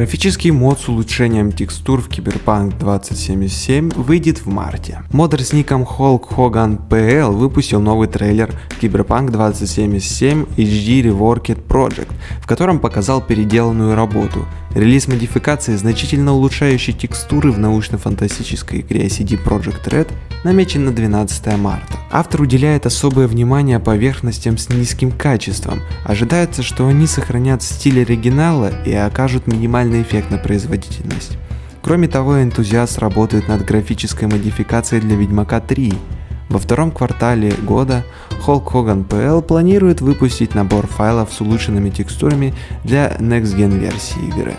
Графический мод с улучшением текстур в Cyberpunk 2077 выйдет в марте. Модер с ником Hulk Hogan PL выпустил новый трейлер Cyberpunk 2077 HD Reworked Project, в котором показал переделанную работу. Релиз модификации, значительно улучшающей текстуры в научно-фантастической игре CD Projekt Red, намечен на 12 марта. Автор уделяет особое внимание поверхностям с низким качеством. Ожидается, что они сохранят стиль оригинала и окажут минимальный эффект на производительность. Кроме того, энтузиаст работает над графической модификацией для Ведьмака 3. Во втором квартале года Hulk Hogan PL планирует выпустить набор файлов с улучшенными текстурами для Next Gen версии игры.